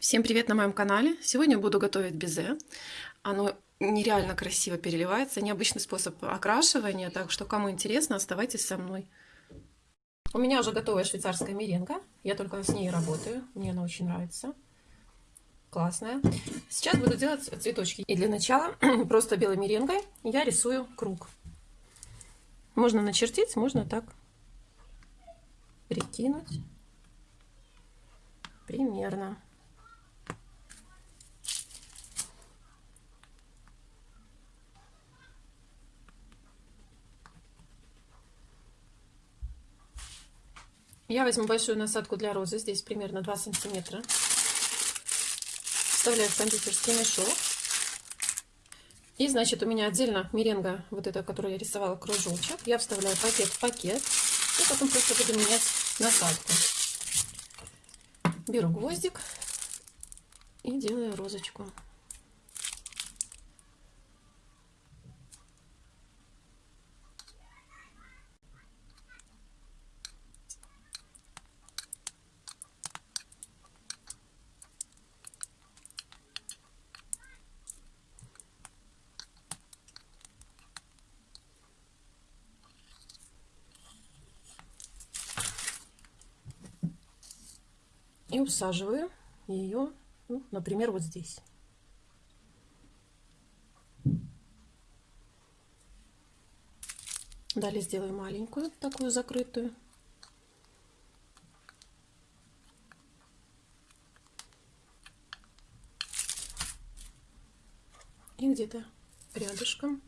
Всем привет на моем канале! Сегодня буду готовить безе. Оно нереально красиво переливается, необычный способ окрашивания, так что кому интересно, оставайтесь со мной. У меня уже готовая швейцарская меренга, я только с ней работаю, мне она очень нравится. Классная. Сейчас буду делать цветочки. И для начала просто белой меренгой я рисую круг. Можно начертить, можно так прикинуть. Примерно. Я возьму большую насадку для розы, здесь примерно 2 сантиметра. Вставляю в кондитерский мешок. И, значит, у меня отдельно меренга, вот эта, которую я рисовала, кружочек. Я вставляю пакет в пакет. И потом просто буду менять насадку. Беру гвоздик и делаю розочку. И усаживаю ее, ну, например, вот здесь. Далее сделаю маленькую, такую закрытую. И где-то рядышком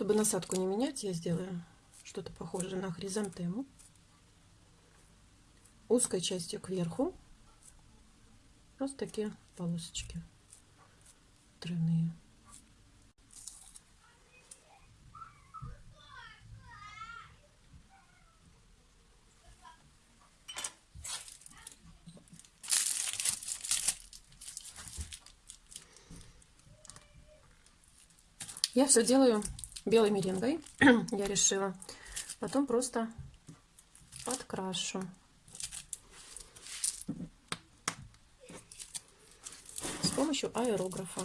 Чтобы насадку не менять, я сделаю что-то похожее на хризантему. Узкой частью кверху. Просто такие полосочки тройные. Я все делаю белой меренгой я решила. Потом просто подкрашу. С помощью аэрографа.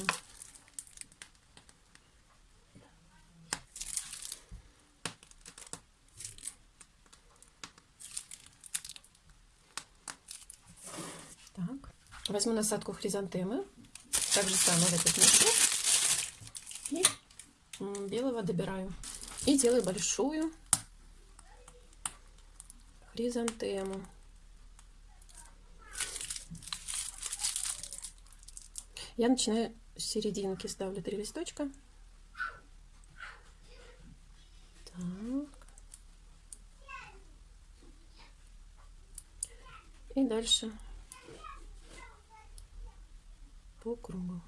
Так. Возьму насадку хризантемы. Так же самое в этот мешок. И белого добираю. И делаю большую хризантему. Я начинаю с серединки, ставлю три листочка. Так. И дальше по кругу.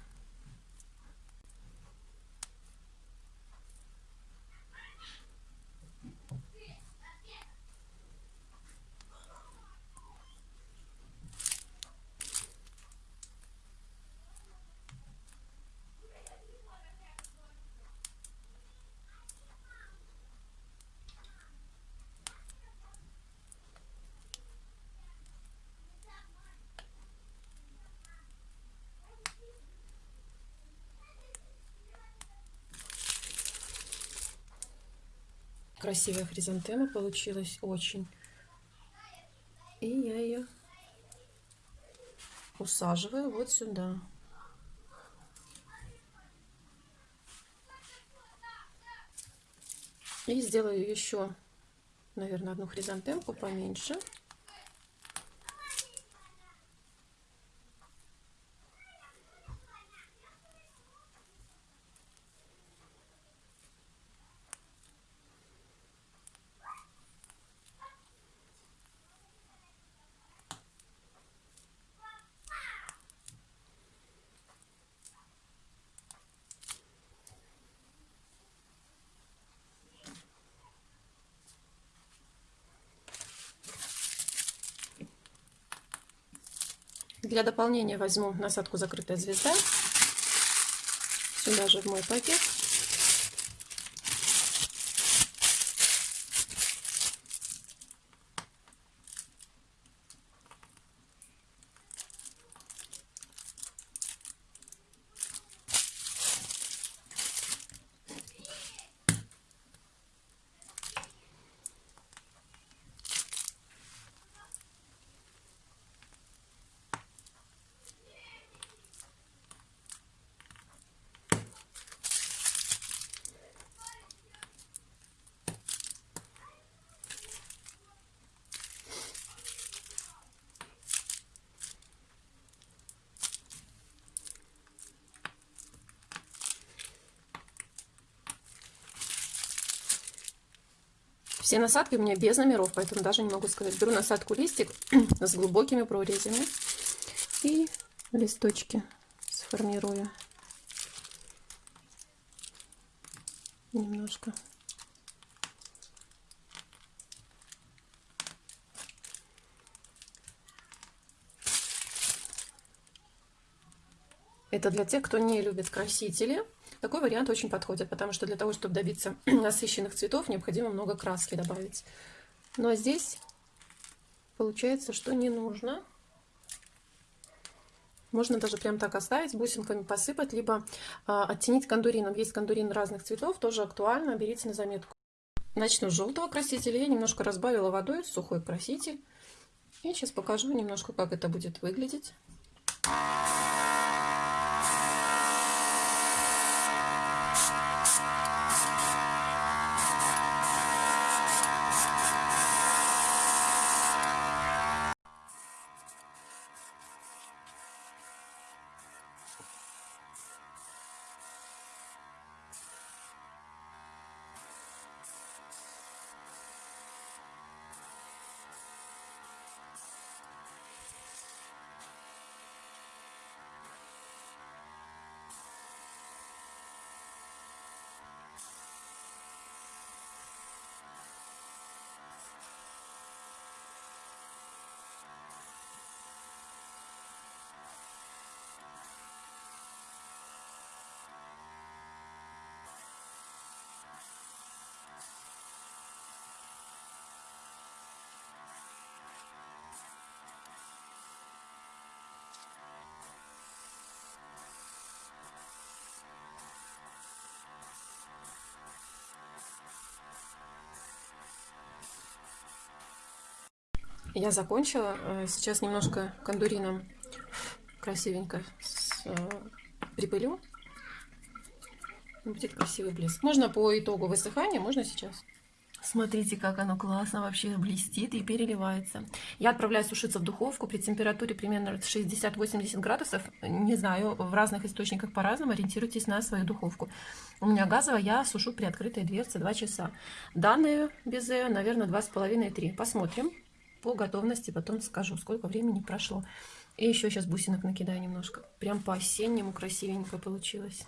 Красивая хризантема получилась очень. И я ее усаживаю вот сюда. И сделаю еще, наверное, одну хризантемку поменьше. Для дополнения возьму насадку «Закрытая звезда». Сюда же в мой пакет. Все насадки у меня без номеров, поэтому даже не могу сказать. Беру насадку листик с глубокими прорезями и листочки сформирую немножко. Это для тех, кто не любит красители. Такой вариант очень подходит, потому что для того, чтобы добиться насыщенных цветов, необходимо много краски добавить. Но здесь получается, что не нужно. Можно даже прям так оставить, бусинками посыпать, либо э, оттенить кондурином. Есть кондурин разных цветов, тоже актуально, берите на заметку. Начну с желтого красителя. Я немножко разбавила водой, сухой краситель. И сейчас покажу немножко, как это будет выглядеть. Я закончила. Э, сейчас немножко кондурином красивенько э, припылю. Будет красивый блеск. Можно по итогу высыхания, можно сейчас. Смотрите, как оно классно вообще блестит и переливается. Я отправляю сушиться в духовку при температуре примерно 60-80 градусов. Не знаю, в разных источниках по-разному. Ориентируйтесь на свою духовку. У меня газовая, я сушу при открытой дверце 2 часа. Данные безе, наверное, 2,5-3. Посмотрим по готовности потом скажу, сколько времени прошло. И еще сейчас бусинок накидаю немножко. Прям по-осеннему красивенько получилось.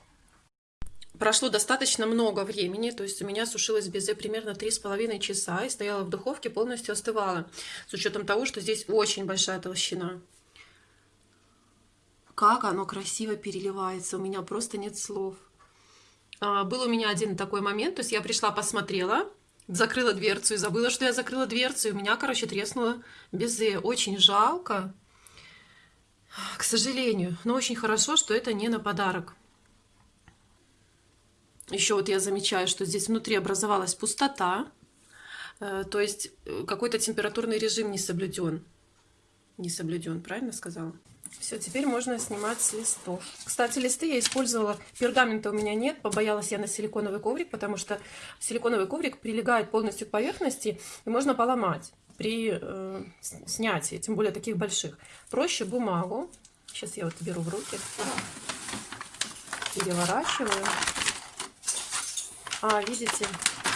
Прошло достаточно много времени, то есть у меня сушилось безе примерно 3,5 часа и стояла в духовке, полностью остывала. С учетом того, что здесь очень большая толщина. Как оно красиво переливается, у меня просто нет слов. А, был у меня один такой момент, то есть я пришла, посмотрела, закрыла дверцу и забыла, что я закрыла дверцу. И у меня, короче, треснуло безе. Очень жалко, к сожалению. Но очень хорошо, что это не на подарок. Еще вот я замечаю, что здесь внутри образовалась пустота. Э, то есть э, какой-то температурный режим не соблюден. Не соблюден, правильно сказала? Все, теперь можно снимать с листов. Кстати, листы я использовала, пергамента у меня нет, побоялась я на силиконовый коврик, потому что силиконовый коврик прилегает полностью к поверхности, и можно поломать при э, снятии, тем более таких больших. Проще бумагу. Сейчас я вот беру в руки, переворачиваю. А, видите,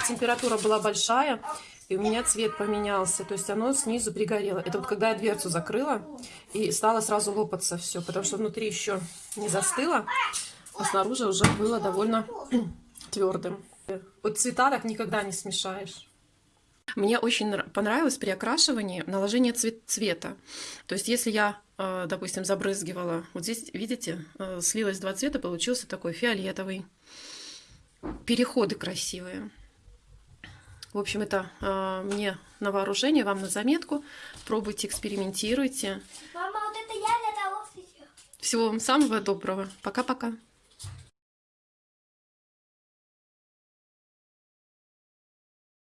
температура была большая, и у меня цвет поменялся, то есть оно снизу пригорело. Это вот когда я дверцу закрыла, и стало сразу лопаться все, потому что внутри еще не застыло, а снаружи уже было довольно твердым. Вот цвета так никогда не смешаешь. Мне очень нра- понравилось при окрашивании наложение цвет- цвета. То есть, если я, э, допустим, забрызгивала, вот здесь, видите, э, слилось два цвета, получился такой фиолетовый. Переходы красивые. В общем, это э, мне на вооружение, вам на заметку. Пробуйте, экспериментируйте. Мама, вот это я для того, что... Всего вам самого доброго. Пока-пока.